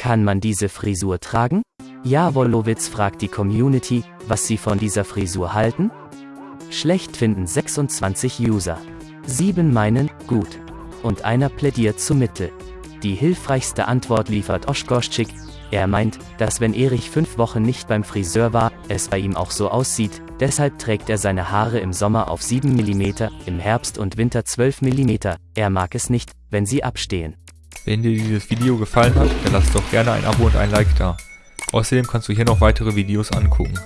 Kann man diese Frisur tragen? Ja, Wolowitz fragt die Community, was sie von dieser Frisur halten. Schlecht finden 26 User. 7 meinen, gut. Und einer plädiert zu Mittel. Die hilfreichste Antwort liefert Oshkoschik. Er meint, dass wenn Erich fünf Wochen nicht beim Friseur war, es bei ihm auch so aussieht, deshalb trägt er seine Haare im Sommer auf 7 mm, im Herbst und Winter 12 mm. Er mag es nicht, wenn sie abstehen. Wenn dir dieses Video gefallen hat, dann lass doch gerne ein Abo und ein Like da. Außerdem kannst du hier noch weitere Videos angucken.